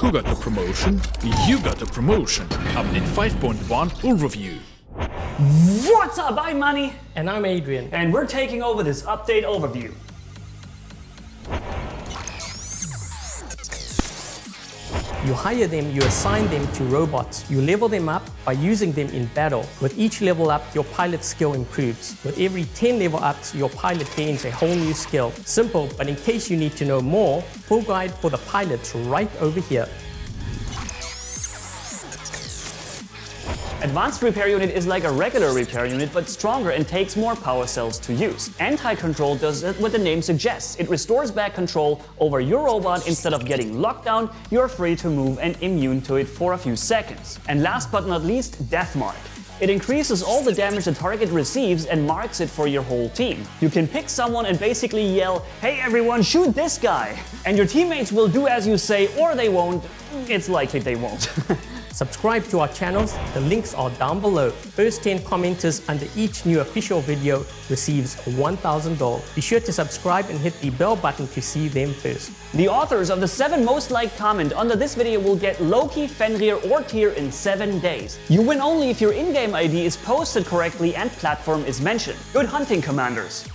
Who got the promotion? You got the promotion. Update 5.1 overview. What's up? I'm Money, And I'm Adrian. and we're taking over this update overview. You hire them, you assign them to robots. You level them up by using them in battle. With each level up, your pilot skill improves. With every 10 level ups, your pilot gains a whole new skill. Simple, but in case you need to know more, full guide for the pilots right over here. Advanced Repair Unit is like a regular repair unit, but stronger and takes more power cells to use. Anti-control does what the name suggests. It restores back control over your robot instead of getting locked down, you're free to move and immune to it for a few seconds. And last but not least, Death Mark. It increases all the damage the target receives and marks it for your whole team. You can pick someone and basically yell, hey everyone, shoot this guy! And your teammates will do as you say or they won't. It's likely they won't. Subscribe to our channels, the links are down below. First 10 commenters under each new official video receives $1,000. Be sure to subscribe and hit the bell button to see them first. The authors of the 7 most liked comment under this video will get Loki, Fenrir or Tyr in 7 days. You win only if your in-game ID is posted correctly and platform is mentioned. Good hunting, commanders!